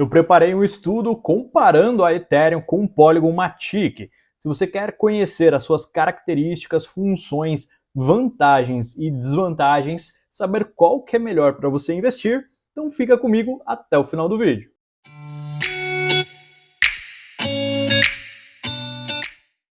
Eu preparei um estudo comparando a Ethereum com o Polygon Matic. Se você quer conhecer as suas características, funções, vantagens e desvantagens, saber qual que é melhor para você investir, então fica comigo até o final do vídeo.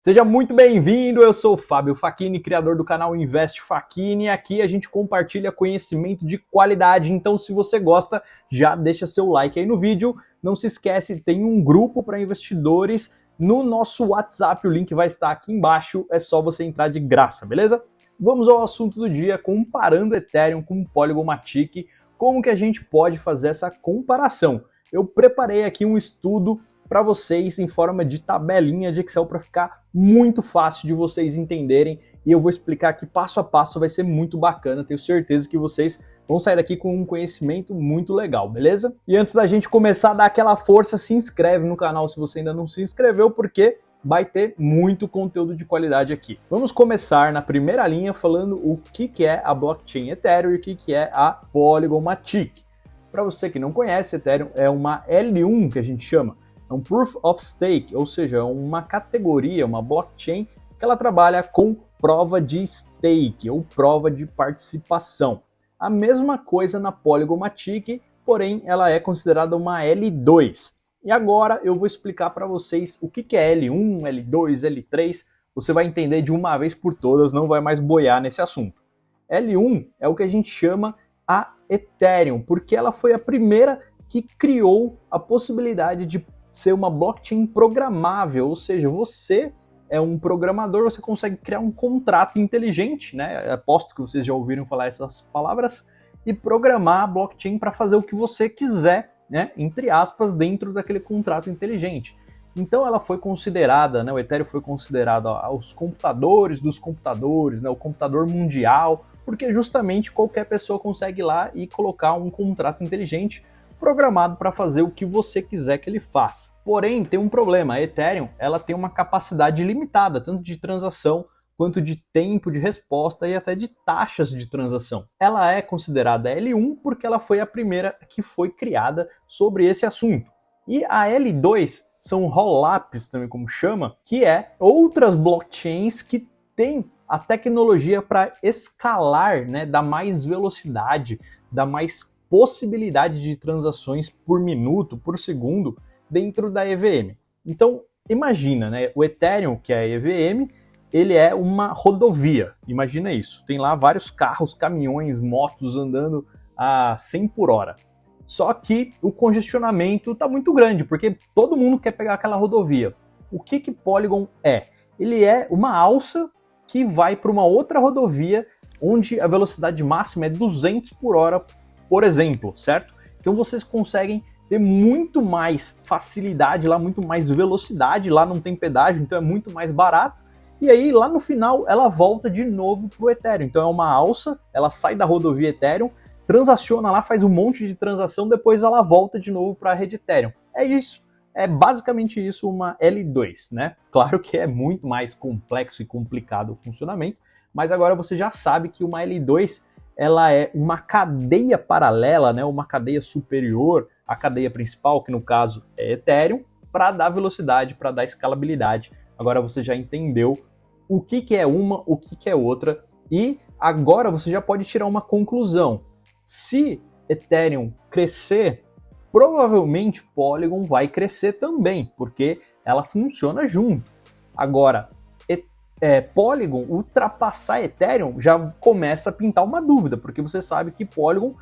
Seja muito bem-vindo, eu sou o Fábio Facchini, criador do canal Investe Facchini, aqui a gente compartilha conhecimento de qualidade, então se você gosta, já deixa seu like aí no vídeo, não se esquece, tem um grupo para investidores no nosso WhatsApp, o link vai estar aqui embaixo, é só você entrar de graça, beleza? Vamos ao assunto do dia, comparando Ethereum com Polygon Matic, como que a gente pode fazer essa comparação. Eu preparei aqui um estudo para vocês em forma de tabelinha de Excel para ficar muito fácil de vocês entenderem e eu vou explicar aqui passo a passo, vai ser muito bacana, tenho certeza que vocês vão sair daqui com um conhecimento muito legal, beleza? E antes da gente começar dar aquela força, se inscreve no canal se você ainda não se inscreveu, porque vai ter muito conteúdo de qualidade aqui. Vamos começar na primeira linha falando o que, que é a blockchain Ethereum e o que, que é a Polygon Matic. Para você que não conhece, Ethereum é uma L1 que a gente chama, um Proof of Stake, ou seja, uma categoria, uma blockchain que ela trabalha com prova de stake ou prova de participação. A mesma coisa na Polygon Matic, porém ela é considerada uma L2. E agora eu vou explicar para vocês o que é L1, L2, L3. Você vai entender de uma vez por todas, não vai mais boiar nesse assunto. L1 é o que a gente chama a Ethereum, porque ela foi a primeira que criou a possibilidade de ser uma blockchain programável, ou seja, você é um programador, você consegue criar um contrato inteligente, né? Aposto que vocês já ouviram falar essas palavras, e programar a blockchain para fazer o que você quiser, né? Entre aspas, dentro daquele contrato inteligente. Então ela foi considerada, né, o Ethereum foi considerado aos computadores dos computadores, né, o computador mundial, porque justamente qualquer pessoa consegue ir lá e colocar um contrato inteligente programado para fazer o que você quiser que ele faça. Porém, tem um problema, a Ethereum ela tem uma capacidade limitada, tanto de transação quanto de tempo de resposta e até de taxas de transação. Ela é considerada L1 porque ela foi a primeira que foi criada sobre esse assunto. E a L2 são rollups, também como chama, que é outras blockchains que têm a tecnologia para escalar, né, dar mais velocidade, dar mais possibilidade de transações por minuto, por segundo, dentro da EVM. Então, imagina, né? O Ethereum, que é a EVM, ele é uma rodovia. Imagina isso. Tem lá vários carros, caminhões, motos andando a 100 por hora. Só que o congestionamento está muito grande, porque todo mundo quer pegar aquela rodovia. O que, que Polygon é? Ele é uma alça que vai para uma outra rodovia onde a velocidade máxima é 200 por hora por exemplo, certo? Então vocês conseguem ter muito mais facilidade lá, muito mais velocidade, lá não tem pedágio, então é muito mais barato. E aí lá no final ela volta de novo pro Ethereum. Então é uma alça, ela sai da rodovia Ethereum, transaciona lá, faz um monte de transação, depois ela volta de novo para a rede Ethereum. É isso. É basicamente isso uma L2, né? Claro que é muito mais complexo e complicado o funcionamento, mas agora você já sabe que uma L2 ela é uma cadeia paralela, né, uma cadeia superior à cadeia principal, que no caso é Ethereum, para dar velocidade, para dar escalabilidade. Agora você já entendeu o que, que é uma, o que, que é outra, e agora você já pode tirar uma conclusão. Se Ethereum crescer, provavelmente Polygon vai crescer também, porque ela funciona junto. Agora, é, Polygon ultrapassar Ethereum, já começa a pintar uma dúvida, porque você sabe que Polygon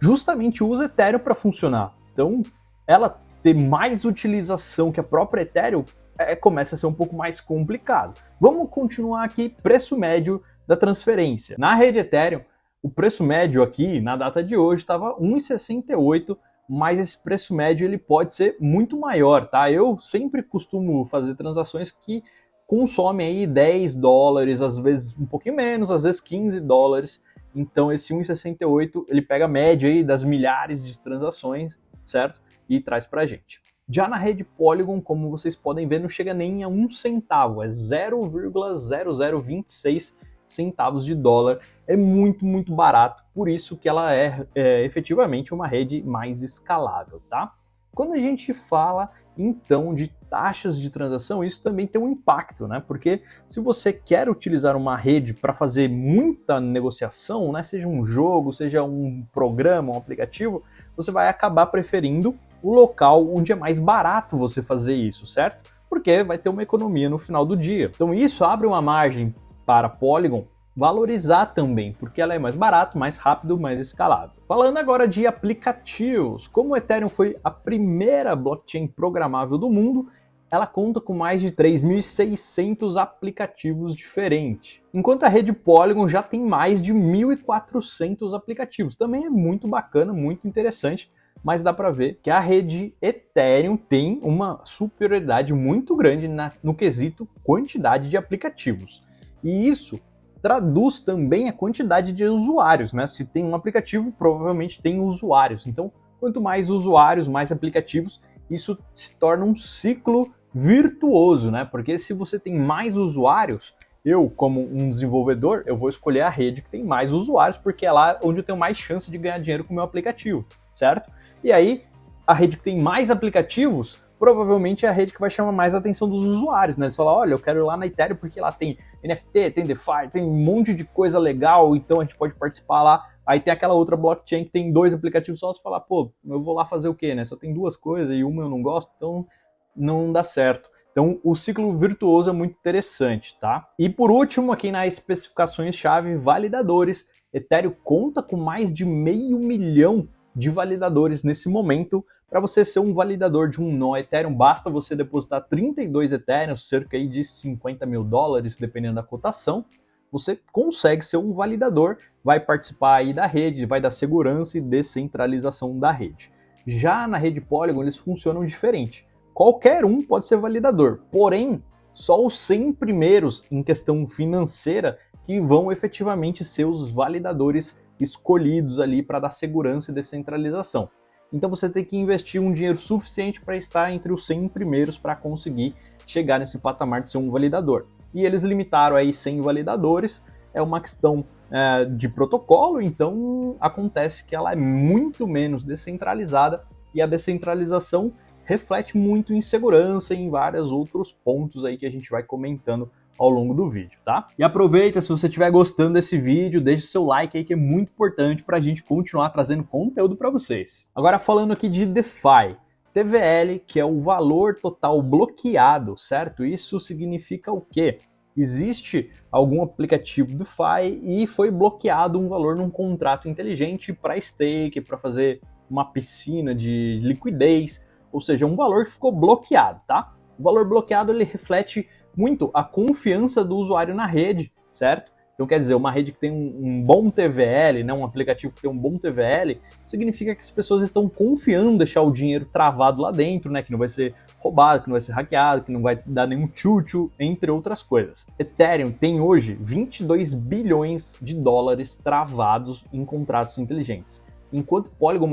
justamente usa Ethereum para funcionar. Então, ela ter mais utilização que a própria Ethereum é, começa a ser um pouco mais complicado. Vamos continuar aqui, preço médio da transferência. Na rede Ethereum, o preço médio aqui, na data de hoje, estava 1,68, mas esse preço médio ele pode ser muito maior, tá? Eu sempre costumo fazer transações que consome aí 10 dólares, às vezes um pouquinho menos, às vezes 15 dólares. Então esse 1,68 ele pega a média aí das milhares de transações, certo? E traz para a gente. Já na rede Polygon, como vocês podem ver, não chega nem a um centavo, é 0,0026 centavos de dólar. É muito, muito barato, por isso que ela é, é efetivamente uma rede mais escalável, tá? Quando a gente fala então de taxas de transação, isso também tem um impacto, né? Porque se você quer utilizar uma rede para fazer muita negociação, né, seja um jogo, seja um programa, um aplicativo, você vai acabar preferindo o local onde é mais barato você fazer isso, certo? Porque vai ter uma economia no final do dia. Então isso abre uma margem para Polygon valorizar também, porque ela é mais barato, mais rápido, mais escalável. Falando agora de aplicativos, como o Ethereum foi a primeira blockchain programável do mundo, ela conta com mais de 3.600 aplicativos diferentes. Enquanto a rede Polygon já tem mais de 1.400 aplicativos. Também é muito bacana, muito interessante, mas dá para ver que a rede Ethereum tem uma superioridade muito grande na, no quesito quantidade de aplicativos. E isso traduz também a quantidade de usuários, né? Se tem um aplicativo, provavelmente tem usuários. Então, quanto mais usuários, mais aplicativos, isso se torna um ciclo virtuoso, né? Porque se você tem mais usuários, eu, como um desenvolvedor, eu vou escolher a rede que tem mais usuários, porque é lá onde eu tenho mais chance de ganhar dinheiro com o meu aplicativo, certo? E aí, a rede que tem mais aplicativos provavelmente é a rede que vai chamar mais a atenção dos usuários, né? Eles falam, olha, eu quero ir lá na Ethereum porque lá tem NFT, tem DeFi, tem um monte de coisa legal, então a gente pode participar lá. Aí tem aquela outra blockchain que tem dois aplicativos só, você fala, pô, eu vou lá fazer o quê, né? Só tem duas coisas e uma eu não gosto, então não dá certo. Então, o ciclo virtuoso é muito interessante, tá? E por último, aqui nas especificações-chave, validadores. Ethereum conta com mais de meio milhão de validadores nesse momento. Para você ser um validador de um nó Ethereum, basta você depositar 32 Ethereum, cerca de 50 mil dólares, dependendo da cotação. Você consegue ser um validador, vai participar aí da rede, vai dar segurança e descentralização da rede. Já na rede Polygon, eles funcionam diferente. Qualquer um pode ser validador, porém, só os 100 primeiros em questão financeira que vão efetivamente ser os validadores escolhidos ali para dar segurança e descentralização. Então você tem que investir um dinheiro suficiente para estar entre os 100 primeiros para conseguir chegar nesse patamar de ser um validador. E eles limitaram aí 100 validadores, é uma questão é, de protocolo, então acontece que ela é muito menos descentralizada e a descentralização reflete muito em segurança e em vários outros pontos aí que a gente vai comentando ao longo do vídeo, tá? E aproveita, se você estiver gostando desse vídeo, deixe seu like aí que é muito importante para a gente continuar trazendo conteúdo para vocês. Agora falando aqui de DeFi, TVL, que é o valor total bloqueado, certo? Isso significa o quê? Existe algum aplicativo DeFi e foi bloqueado um valor num contrato inteligente para stake, para fazer uma piscina de liquidez, ou seja, um valor que ficou bloqueado, tá? O valor bloqueado ele reflete muito a confiança do usuário na rede, certo? Então, quer dizer, uma rede que tem um, um, bom TVL, né, um aplicativo que tem um bom TVL, significa que as pessoas estão confiando em deixar o dinheiro travado lá dentro, né, que não vai ser roubado, que não vai ser hackeado, que não vai dar nenhum tchutchu, entre outras coisas. Ethereum tem hoje 22 bilhões de dólares travados em contratos inteligentes, enquanto Polygon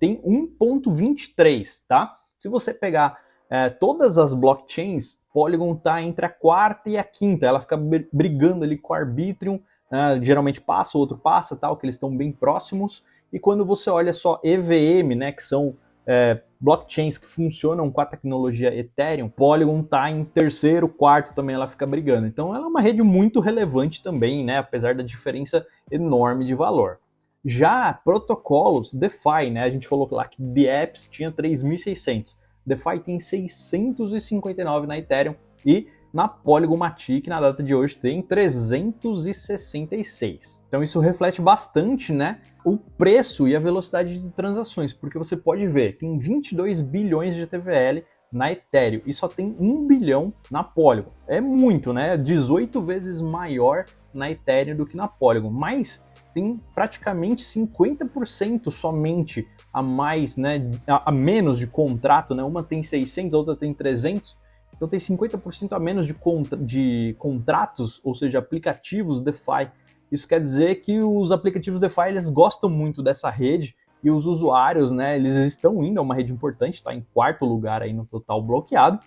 tem 1.23, tá? Se você pegar é, todas as blockchains, Polygon está entre a quarta e a quinta, ela fica brigando ali com o Arbitrium, né, geralmente passa, o outro passa, tal, que eles estão bem próximos, e quando você olha só EVM, né, que são é, blockchains que funcionam com a tecnologia Ethereum, Polygon está em terceiro, quarto também ela fica brigando. Então ela é uma rede muito relevante também, né, apesar da diferença enorme de valor. Já protocolos DeFi, né, a gente falou lá que The Apps tinha 3.600. DeFi tem 659 na Ethereum e na Polygon Matic, na data de hoje, tem 366. Então isso reflete bastante né, o preço e a velocidade de transações, porque você pode ver, tem 22 bilhões de TVL na Ethereum e só tem 1 bilhão na Polygon. É muito, né? 18 vezes maior na Ethereum do que na Polygon, mas tem praticamente 50% somente a mais, né, a, a, menos de contrato, né? Uma tem 600, a outra tem 300. Então tem 50% a menos de, contra, de contratos, ou seja, aplicativos DeFi. Isso quer dizer que os aplicativos DeFi eles gostam muito dessa rede e os usuários, né, eles estão indo, é uma rede importante, está em quarto lugar aí no total bloqueado,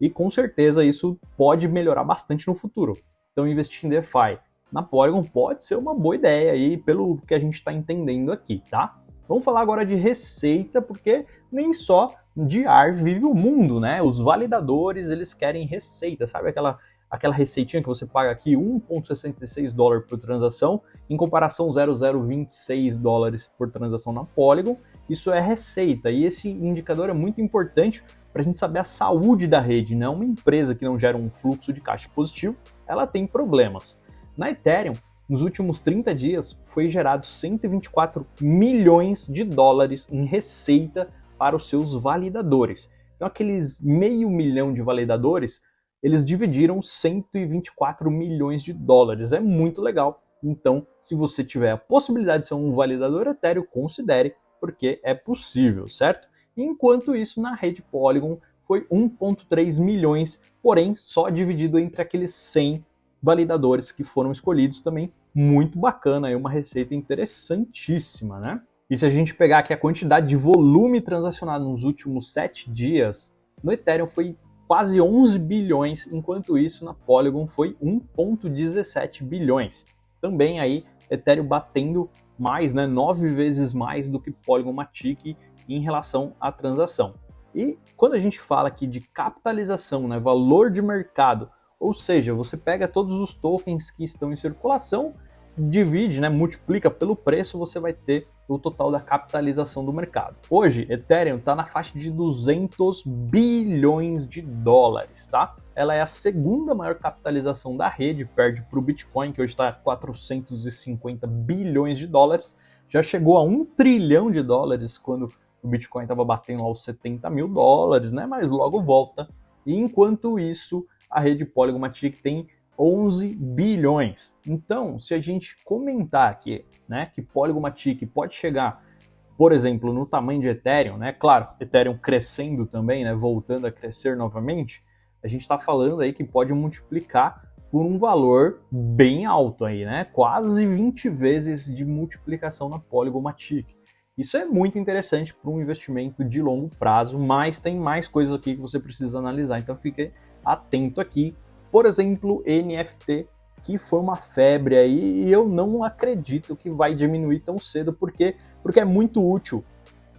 e com certeza isso pode melhorar bastante no futuro. Então investir em DeFi na Polygon pode ser uma boa ideia aí, pelo que a gente está entendendo aqui, tá? Vamos falar agora de receita, porque nem só de ar vive o mundo, né? Os validadores, eles querem receita, sabe aquela aquela receitinha que você paga aqui 1.66 dólares por transação, em comparação 0,026 dólares por transação na Polygon, isso é receita. E esse indicador é muito importante para a gente saber a saúde da rede, né? Uma empresa que não gera um fluxo de caixa positivo, ela tem problemas. Na Ethereum, nos últimos 30 dias, foi gerado 124 milhões de dólares em receita para os seus validadores. Então, aqueles meio milhão de validadores, eles dividiram 124 milhões de dólares. É muito legal. Então, se você tiver a possibilidade de ser um validador Ethereum, considere, porque é possível, certo? Enquanto isso, na rede Polygon foi 1.3 milhões, porém só dividido entre aqueles 100 validadores que foram escolhidos também. Muito bacana, é uma receita interessantíssima, né? E se a gente pegar aqui a quantidade de volume transacionado nos últimos 7 dias, no Ethereum foi quase 11 bilhões, enquanto isso na Polygon foi 1.17 bilhões. Também aí Ethereum batendo mais, né, 9 vezes mais do que Polygon Matic em relação à transação. E quando a gente fala aqui de capitalização, né, valor de mercado, ou seja, você pega todos os tokens que estão em circulação, divide, né, multiplica pelo preço, você vai ter o total da capitalização do mercado. Hoje, Ethereum está na faixa de 200 bilhões de dólares, tá? Ela é a segunda maior capitalização da rede, perde para o Bitcoin, que hoje está a 450 bilhões de dólares. Já chegou a um trilhão de dólares quando o Bitcoin estava batendo lá os 70 mil dólares, né? Mas logo volta. E enquanto isso, a rede Polygon Matic tem 11 bilhões. Então, se a gente comentar aqui, né, que Polygon Matic pode chegar, por exemplo, no tamanho de Ethereum, né? Claro, Ethereum crescendo também, né, voltando a crescer novamente, a gente está falando aí que pode multiplicar por um valor bem alto aí, né? Quase 20 vezes de multiplicação na Polygon Matic. Isso é muito interessante para um investimento de longo prazo, mas tem mais coisas aqui que você precisa analisar, então fique atento aqui. Por exemplo, NFT, que foi uma febre aí e eu não acredito que vai diminuir tão cedo, porque, porque é muito útil.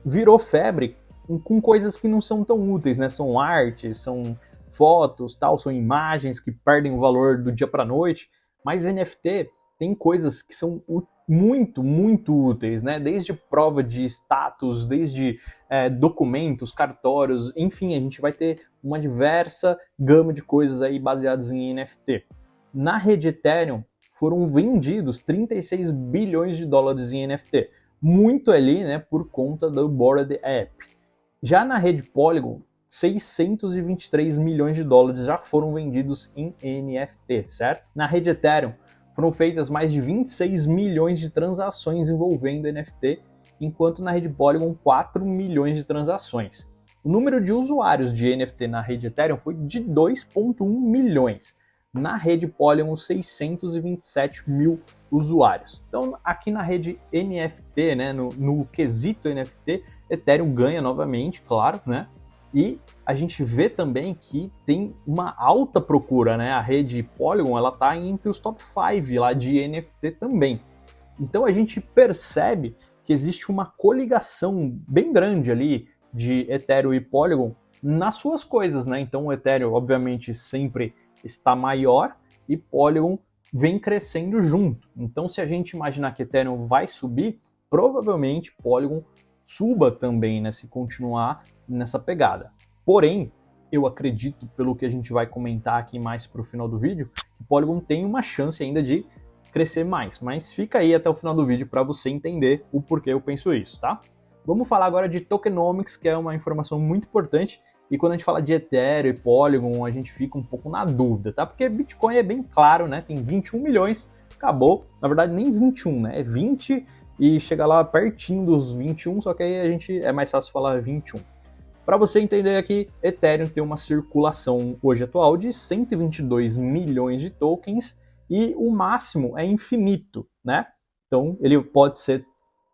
Virou febre com coisas que não são tão úteis, né? São artes, são fotos, tal, são imagens que perdem o valor do dia para noite, mas NFT tem coisas que são muito, muito úteis, né? Desde prova de status, desde é, documentos, cartórios, enfim, a gente vai ter uma diversa gama de coisas aí baseadas em NFT. Na rede Ethereum foram vendidos 36 bilhões de dólares em NFT, muito ali, né, por conta do Bored App. Já na rede Polygon, 623 milhões de dólares já foram vendidos em NFT, certo? Na rede Ethereum, foram feitas mais de 26 milhões de transações envolvendo NFT, enquanto na rede Polygon 4 milhões de transações. O número de usuários de NFT na rede Ethereum foi de 2,1 milhões. Na rede Polygon, 627 mil usuários. Então, aqui na rede NFT, né, no, no quesito NFT, Ethereum ganha novamente, claro, né? E a gente vê também que tem uma alta procura, né? A rede Polygon, ela tá entre os top 5 lá de NFT também. Então a gente percebe que existe uma coligação bem grande ali de Ethereum e Polygon nas suas coisas, né? Então o Ethereum, obviamente, sempre está maior e Polygon vem crescendo junto. Então, se a gente imaginar que Ethereum vai subir, provavelmente Polygon suba também, né, se continuar nessa pegada. Porém, eu acredito, pelo que a gente vai comentar aqui mais para o final do vídeo, que Polygon tem uma chance ainda de crescer mais. Mas fica aí até o final do vídeo para você entender o porquê eu penso isso, tá? Vamos falar agora de tokenomics, que é uma informação muito importante. E quando a gente fala de Ethereum e Polygon, a gente fica um pouco na dúvida, tá? Porque Bitcoin é bem claro, né? Tem 21 milhões, acabou. Na verdade, nem 21, né? É 20 e chega lá pertinho dos 21, só que aí a gente é mais fácil falar 21. Para você entender aqui, Ethereum tem uma circulação hoje atual de 122 milhões de tokens e o máximo é infinito, né? Então ele pode ser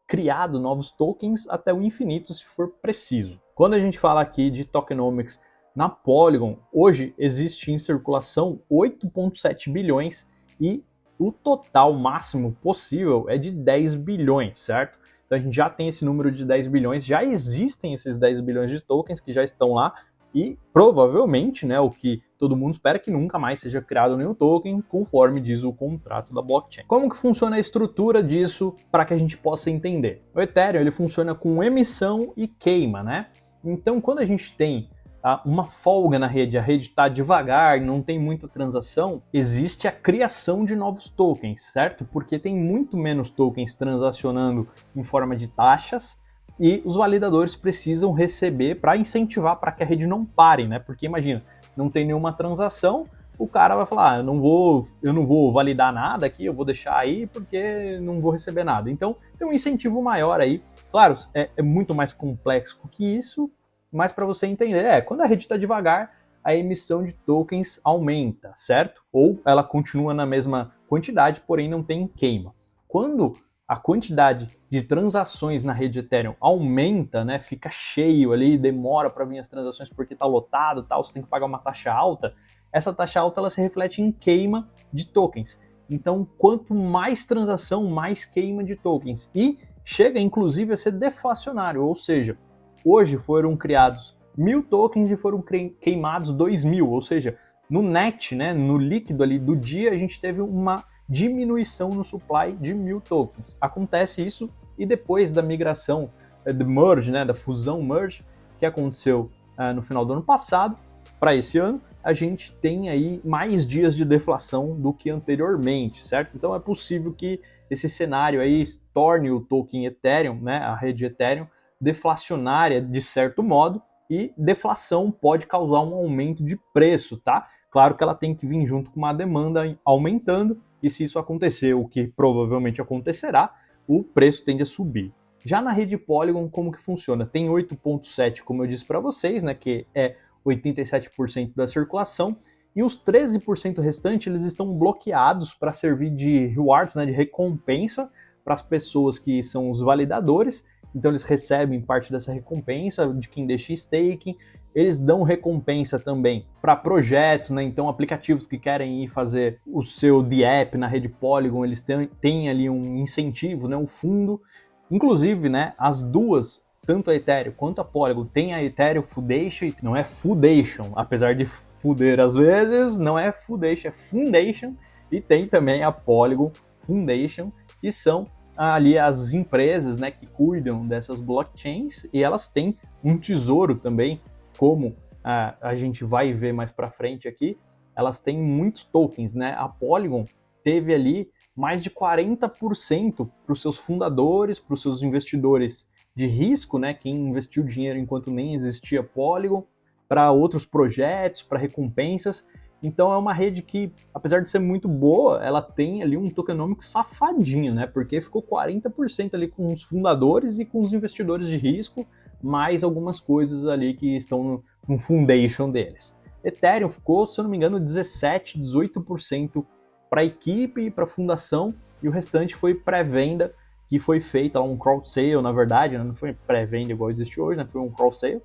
criado novos tokens até o infinito se for preciso. Quando a gente fala aqui de tokenomics na Polygon, hoje existe em circulação 8.7 bilhões e o total máximo possível é de 10 bilhões, certo? Então a gente já tem esse número de 10 bilhões, já existem esses 10 bilhões de tokens que já estão lá e provavelmente, né, o que todo mundo espera que nunca mais seja criado nenhum token, conforme diz o contrato da blockchain. Como que funciona a estrutura disso para que a gente possa entender? O Ethereum ele funciona com emissão e queima, né? Então, quando a gente tem tá, uma folga na rede, a rede está devagar, não tem muita transação, existe a criação de novos tokens, certo? Porque tem muito menos tokens transacionando em forma de taxas e os validadores precisam receber para incentivar para que a rede não pare, né? Porque imagina, não tem nenhuma transação, o cara vai falar, ah, eu não vou, eu não vou validar nada aqui, eu vou deixar aí porque não vou receber nada. Então tem um incentivo maior aí. Claro, é, é muito mais complexo que isso, mas para você entender, é, quando a rede está devagar, a emissão de tokens aumenta, certo? Ou ela continua na mesma quantidade, porém não tem queima. Quando a quantidade de transações na rede Ethereum aumenta, né, fica cheio ali, demora para vir as transações porque está lotado, tal, você tem que pagar uma taxa alta. Essa taxa alta ela se reflete em queima de tokens. Então, quanto mais transação, mais queima de tokens. E chega inclusive a ser deflacionário, ou seja, Hoje foram criados mil tokens e foram queimados dois mil, ou seja, no net, né, no líquido ali do dia, a gente teve uma diminuição no supply de mil tokens. Acontece isso e depois da migração, eh, do merge, né, da fusão merge, que aconteceu uh, no final do ano passado, para esse ano, a gente tem aí mais dias de deflação do que anteriormente, certo? Então é possível que esse cenário aí torne o token Ethereum, né, a rede Ethereum, deflacionária de certo modo e deflação pode causar um aumento de preço, tá? Claro que ela tem que vir junto com uma demanda aumentando e se isso acontecer, o que provavelmente acontecerá, o preço tende a subir. Já na rede Polygon, como que funciona? Tem 8.7, como eu disse para vocês, né, que é 87% da circulação, e os 13% restantes eles estão bloqueados para servir de rewards, né, de recompensa para as pessoas que são os validadores então eles recebem parte dessa recompensa de quem deixa staking. Eles dão recompensa também para projetos, né? Então aplicativos que querem ir fazer o seu DApp na rede Polygon, eles têm, têm ali um incentivo, né? um fundo. Inclusive, né, as duas, tanto a Ethereum quanto a Polygon, tem a Ethereum Foundation, não é Foundation, apesar de fuder às vezes, não é Foundation, é Foundation, e tem também a Polygon Foundation, que são ali as empresas né, que cuidam dessas blockchains e elas têm um tesouro também, como a, a gente vai ver mais para frente aqui, elas têm muitos tokens, né? A Polygon teve ali mais de 40% para os seus fundadores, para os seus investidores de risco, né? Quem investiu dinheiro enquanto nem existia Polygon, para outros projetos, para recompensas. Então é uma rede que, apesar de ser muito boa, ela tem ali um tokenomics safadinho, né? Porque ficou 40% ali com os fundadores e com os investidores de risco, mais algumas coisas ali que estão no, no foundation deles. Ethereum ficou, se eu não me engano, 17, 18% para a equipe e para a fundação, e o restante foi pré-venda, que foi feita um crowd sale, na verdade, né? não foi pré-venda igual existe hoje, né? foi um crowd sale,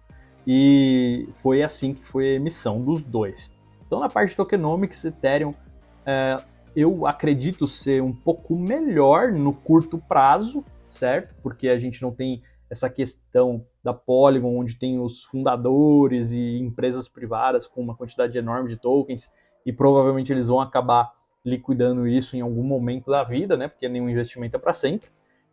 e foi assim que foi a emissão dos dois. Então, na parte de tokenomics, Ethereum, é, eu acredito ser um pouco melhor no curto prazo, certo? Porque a gente não tem essa questão da Polygon, onde tem os fundadores e empresas privadas com uma quantidade enorme de tokens, e provavelmente eles vão acabar liquidando isso em algum momento da vida, né? Porque nenhum investimento é para sempre.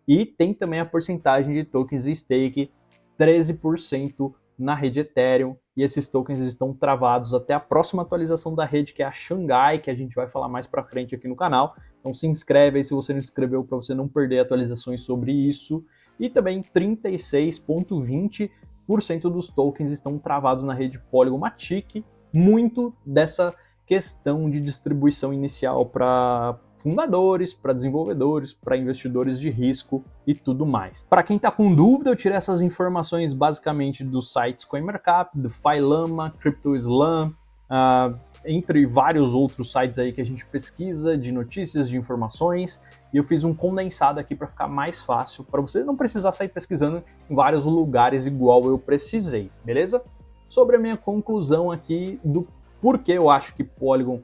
E tem também a porcentagem de tokens e stake, 13% na rede Ethereum e esses tokens estão travados até a próxima atualização da rede, que é a Xangai, que a gente vai falar mais para frente aqui no canal. Então se inscreve aí se você não se inscreveu para você não perder atualizações sobre isso. E também 36.20% dos tokens estão travados na rede Polygon Matic, muito dessa questão de distribuição inicial para fundadores, para desenvolvedores, para investidores de risco e tudo mais. Para quem está com dúvida, eu tirei essas informações basicamente dos sites CoinMarkup, do Filama, CryptoSlam, uh, entre vários outros sites aí que a gente pesquisa de notícias, de informações, e eu fiz um condensado aqui para ficar mais fácil, para você não precisar sair pesquisando em vários lugares igual eu precisei, beleza? Sobre a minha conclusão aqui do porquê eu acho que Polygon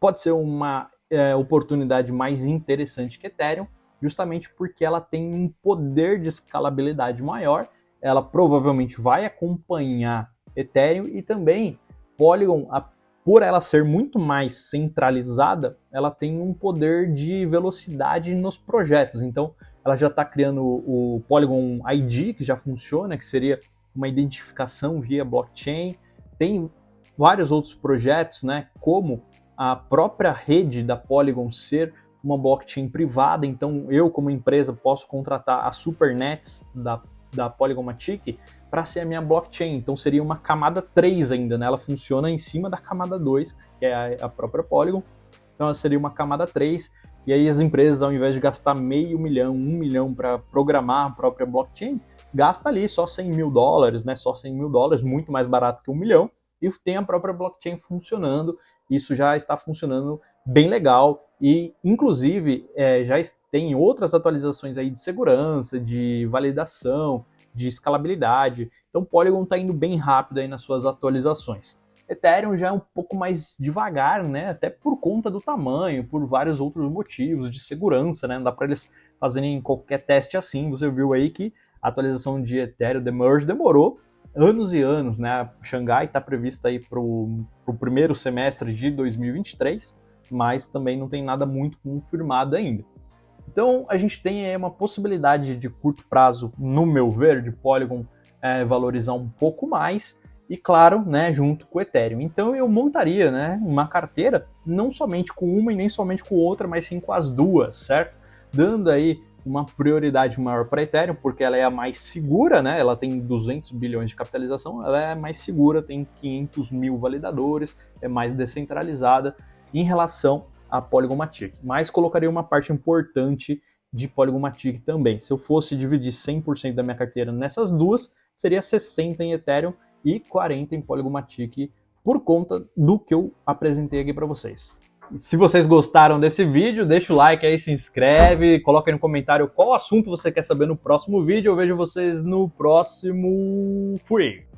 pode ser uma é, oportunidade mais interessante que Ethereum. justamente porque ela tem um poder de escalabilidade maior, ela provavelmente vai acompanhar Ethereum e também Polygon, por ela ser muito mais centralizada, ela tem um poder de velocidade nos projetos. Então, ela já está criando o Polygon ID, que já funciona, que seria uma identificação via blockchain. Tem vários outros projetos, né, como a própria rede da Polygon ser uma blockchain privada, então eu como empresa posso contratar a Supernets da, da Polygon Matic para ser a minha blockchain, então seria uma camada 3 ainda, né? ela funciona em cima da camada 2, que é a, a própria Polygon, então ela seria uma camada 3, e aí as empresas, ao invés de gastar meio milhão, um milhão para programar a própria blockchain, gasta ali só 100 mil dólares, né? Só 100 mil dólares, muito mais barato que um milhão, e tem a própria blockchain funcionando. Isso já está funcionando bem legal e, inclusive, é, já tem outras atualizações aí de segurança, de validação, de escalabilidade. Então, Polygon está indo bem rápido aí nas suas atualizações. Ethereum já é um pouco mais devagar, né? Até por conta do tamanho, por vários outros motivos de segurança, né? Não dá para eles fazerem qualquer teste assim. Você viu aí que a atualização de Ethereum The Merge demorou anos e anos, né? Xangai está prevista aí para o primeiro semestre de 2023, mas também não tem nada muito confirmado ainda. Então a gente tem aí uma possibilidade de curto prazo, no meu ver, de Polygon é, valorizar um pouco mais, e claro, né, junto com o Ethereum. Então eu montaria, né, uma carteira não somente com uma e nem somente com outra, mas sim com as duas, certo? Dando aí uma prioridade maior para Ethereum, porque ela é a mais segura, né? Ela tem 200 bilhões de capitalização, ela é mais segura, tem 500 mil validadores, é mais descentralizada em relação a Polygon Matic. Mas colocaria uma parte importante de Polygon Matic também. Se eu fosse dividir 100% da minha carteira nessas duas, seria 60 em Ethereum e 40 em Polygomatic por conta do que eu apresentei aqui para vocês. Se vocês gostaram desse vídeo, deixa o like aí, se inscreve, coloca aí no comentário qual assunto você quer saber no próximo vídeo. Eu vejo vocês no próximo. Fui!